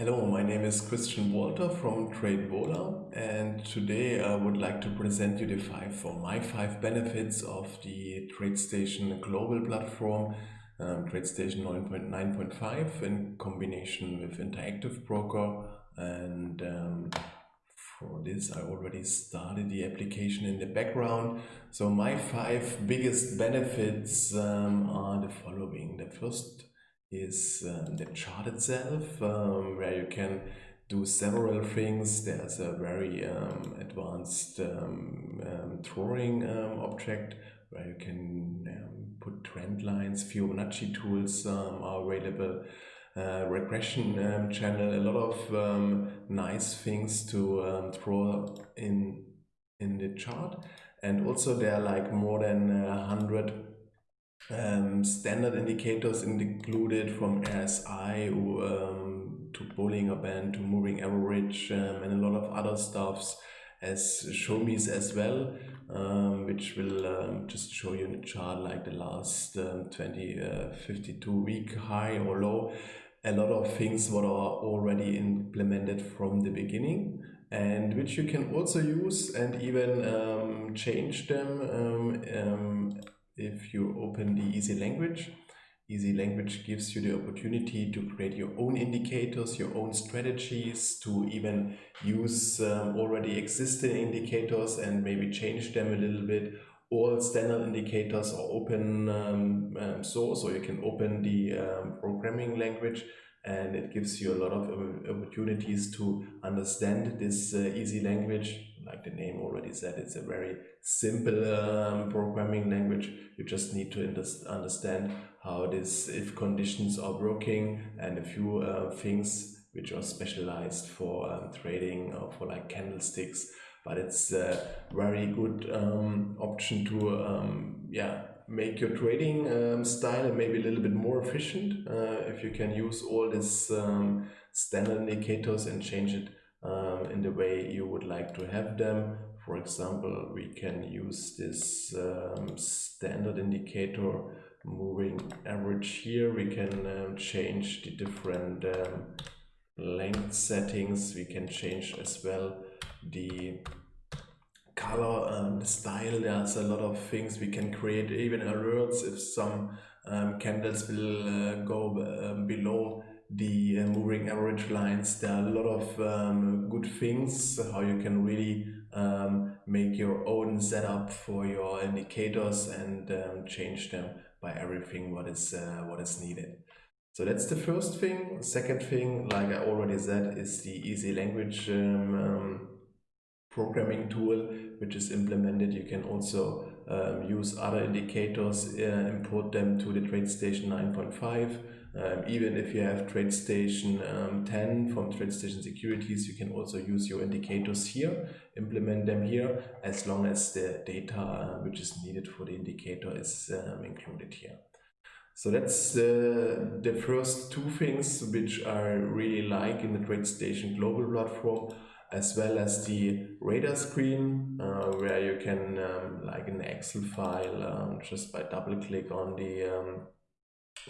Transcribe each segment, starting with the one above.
Hello, my name is Christian Walter from TradeVola and today I would like to present you the five or my five benefits of the TradeStation global platform um, TradeStation 9.9.5 in combination with Interactive Broker and um, for this I already started the application in the background. So my five biggest benefits um, are the following. The first is um, the chart itself, um, where you can do several things. There's a very um, advanced um, um, drawing um, object where you can put trend lines. Fibonacci tools are available. Uh, regression channel, a lot of nice things to draw in in the chart and also there are like more than a hundred um, standard indicators included from RSI um, to Bollinger Band to moving average um, and a lot of other stuffs as show me as well um, which will um, just show you in the chart like the last um, 20 uh, 52 week high or low. A lot of things what are already implemented from the beginning and which you can also use and even change them if you open the easy language. Easy language gives you the opportunity to create your own indicators your own strategies to even use um, already existing indicators and maybe change them a little bit. All standard indicators are open um, um, source so you can open the um, programming language and it gives you a lot of opportunities to understand this uh, easy language like the name already said it's a very simple um, programming language. You just need to understand how this if conditions are working and a few uh, things which are specialized for um, trading or for like candlesticks. But it's a very good um, option to um, yeah make your trading um, style maybe a little bit more efficient uh, if you can use all these um, standard indicators and change it um, in the way you would like to have them. For example, we can use this um, standard indicator moving average here. We can um, change the different um, length settings. We can change as well the color and the style there's a lot of things we can create even alerts if some um, candles will uh, go um, below the uh, moving average lines. There are a lot of um, good things how you can really um, make your own setup for your indicators and um, change them by everything what is uh, what is needed. So that's the first thing. Second thing like i already said is the easy language um, programming tool which is implemented. You can also um, use other indicators, uh, import them to the TradeStation 9.5. Um, even if you have TradeStation um, 10 from TradeStation Securities, you can also use your indicators here, implement them here, as long as the data uh, which is needed for the indicator is um, included here. So that's uh, the first two things which I really like in the TradeStation global platform as well as the radar screen uh, where you can um, like an excel file um, just by double click on the um,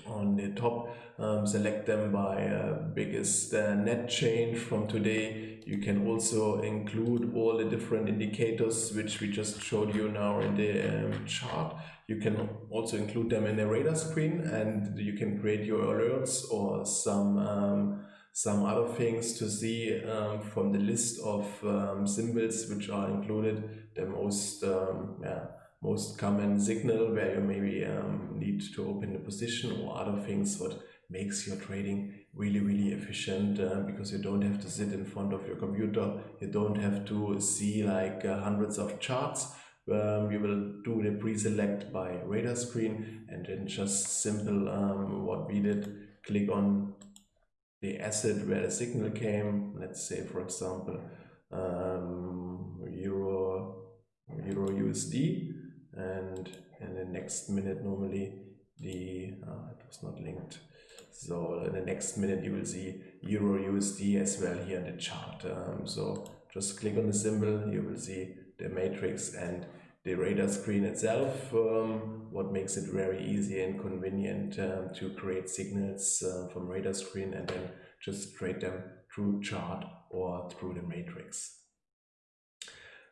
on the top um, select them by uh, biggest uh, net change. From today you can also include all the different indicators which we just showed you now in the um, chart. You can also include them in the radar screen and you can create your alerts or some um, some other things to see um, from the list of um, symbols which are included, the most um, yeah, most common signal where you maybe um, need to open the position or other things what makes your trading really really efficient uh, because you don't have to sit in front of your computer. You don't have to see like uh, hundreds of charts. Um, you will do the pre-select by radar screen and then just simple um, what we did click on the asset where the signal came, let's say for example um, euro euro USD and in the next minute normally the uh, it was not linked. So in the next minute you will see euro USD as well here in the chart. Um, so just click on the symbol. You will see the matrix and the radar screen itself, um, what makes it very easy and convenient um, to create signals uh, from radar screen and then just trade them through chart or through the matrix.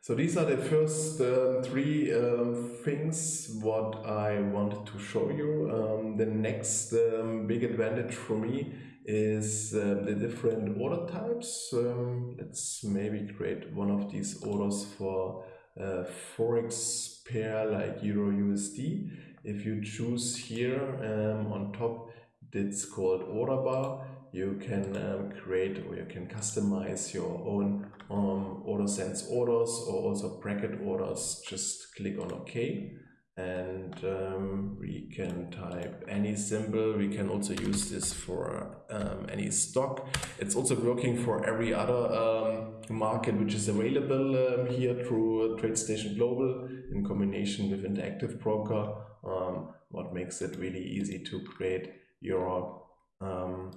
So these are the first um, three um, things what I wanted to show you. Um, the next um, big advantage for me is uh, the different order types. Um, let's maybe create one of these orders for uh, forex pair like euro USD. If you choose here um, on top, it's called order bar. You can um, create or you can customize your own um, order sends orders or also bracket orders. Just click on OK and um, we can type any symbol. We can also use this for um, any stock. It's also working for every other um, market which is available um, here through TradeStation Global in combination with Interactive Broker, um, what makes it really easy to create your um,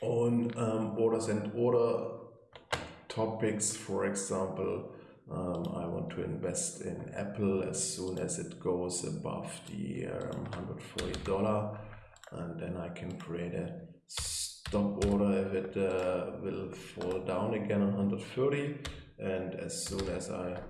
own orders and order topics, for example, um, I want to invest in Apple as soon as it goes above the um, $140 and then I can create a stop order if it uh, will fall down again on 130 and as soon as I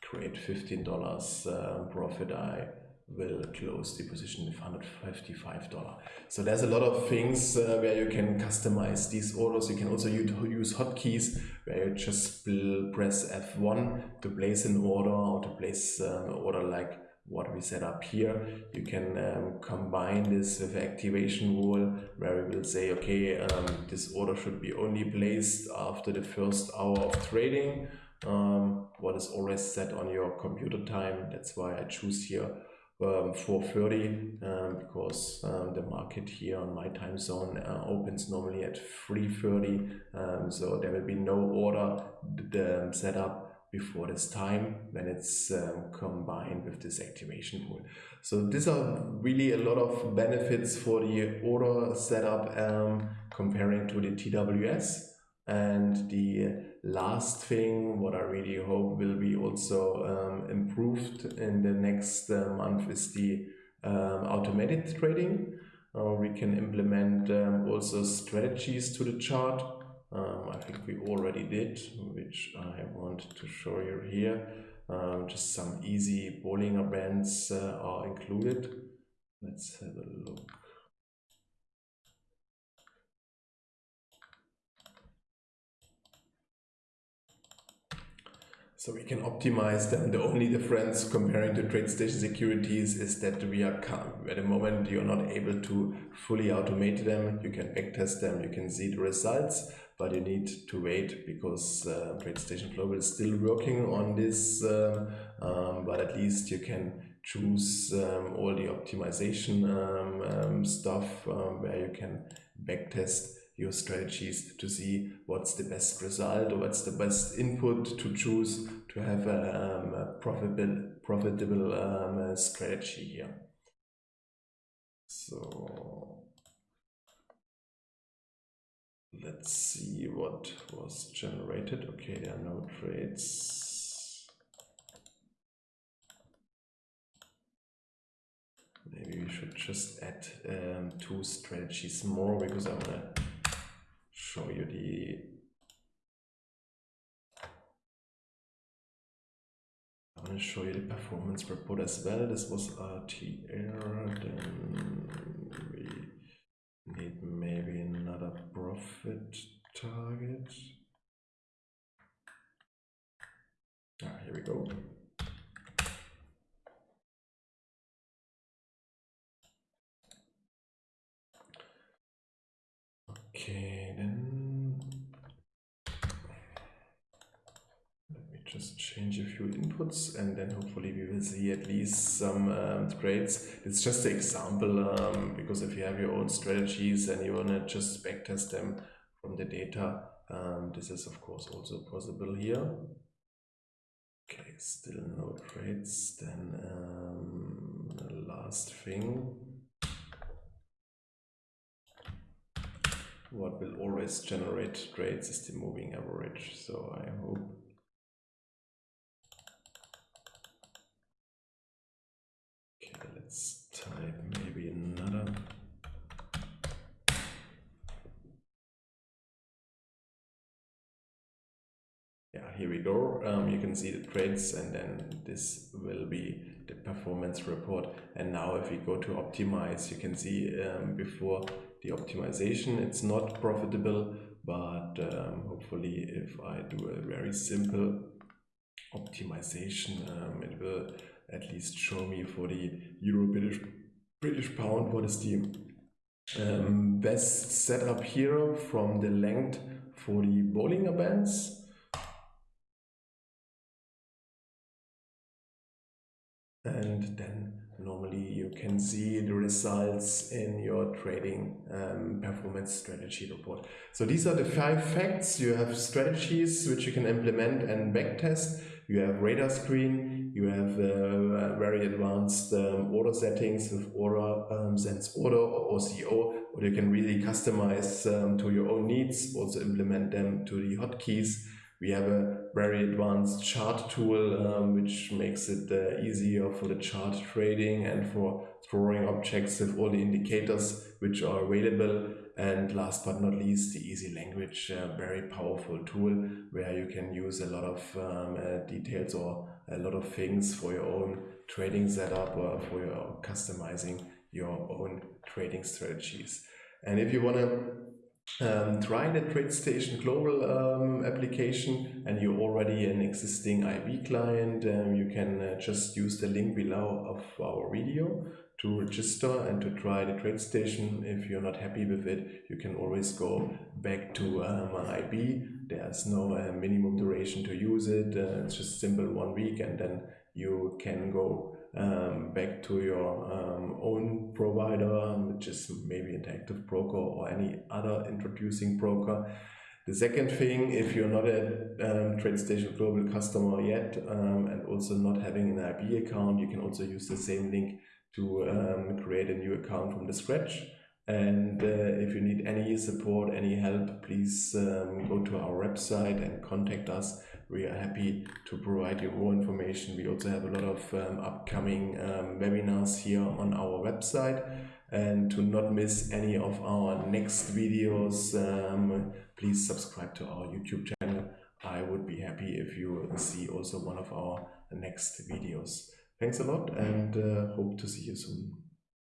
create $15 uh, profit I will close the position with $155. So there's a lot of things uh, where you can customize these orders. You can also use hotkeys where you just press F1 to place an order or to place um, an order like what we set up here. You can um, combine this with activation rule where we will say, okay, um, this order should be only placed after the first hour of trading. Um, what is always set on your computer time. That's why I choose here um, 4.30 um, because um, the market here on my time zone uh, opens normally at 3.30 um, so there will be no order the, set up before this time when it's um, combined with this activation rule. So these are really a lot of benefits for the order setup um, comparing to the TWS and the last thing, what I really hope will be also um, improved in the next uh, month is the um, automated trading. Uh, we can implement um, also strategies to the chart. Um, I think we already did, which I want to show you here. Um, just some easy Bollinger Bands uh, are included. Let's have a look. So we can optimize them. The only difference comparing to TradeStation securities is that we are at the moment you're not able to fully automate them. You can backtest them, you can see the results, but you need to wait because uh, TradeStation Global is still working on this. Uh, um, but at least you can choose um, all the optimization um, um stuff um, where you can backtest your strategies to see what's the best result or what's the best input to choose to have a, um, a profitable, profitable um, strategy here. So let's see what was generated. Okay, there are no trades. Maybe we should just add um, two strategies more because I want to show you the I want to show you the performance report as well. This was RTR, then we need maybe another profit target. Ah, here we go. Okay, then let me just change a few inputs and then hopefully we will see at least some um, trades. It's just an example um, because if you have your own strategies and you want to just backtest them from the data, um, this is of course also possible here. Okay, still no trades. Then um, the last thing. what will always generate trades is the moving average. So I hope type maybe another. Yeah, here we go. Um, you can see the trades and then this will be the performance report. And now if we go to optimize, you can see um, before the optimization, it's not profitable, but um, hopefully if I do a very simple optimization, um, it will at least show me for the Euro British, British pound what is the um, best setup here from the length for the Bollinger Bands. And then normally you can see the results in your trading um, performance strategy report. So these are the five facts. You have strategies which you can implement and backtest. You have radar screen. You have uh, very advanced um, order settings with order um, sends order or OCO, or you can really customize um, to your own needs. Also implement them to the hotkeys. We have a very advanced chart tool, um, which makes it uh, easier for the chart trading and for drawing objects with all the indicators which are available. And last but not least, the easy language, uh, very powerful tool where you can use a lot of um, uh, details or a lot of things for your own trading setup or for your customizing your own trading strategies. And if you want to um, try the TradeStation Global um, application and you're already an existing IB client, um, you can uh, just use the link below of our video to register and to try the TradeStation. If you're not happy with it, you can always go back to um, IB. There's no uh, minimum duration to use it. Uh, it's just simple one week and then you can go um, back to your um, own provider, which is maybe Interactive Broker or any other introducing broker. The second thing, if you're not a um, TradeStation Global customer yet um, and also not having an IB account, you can also use the same link to um, create a new account from the scratch. And uh, if you need any support, any help, please um, go to our website and contact us we are happy to provide you more information. We also have a lot of um, upcoming um, webinars here on our website. And to not miss any of our next videos, um, please subscribe to our YouTube channel. I would be happy if you see also one of our next videos. Thanks a lot and uh, hope to see you soon.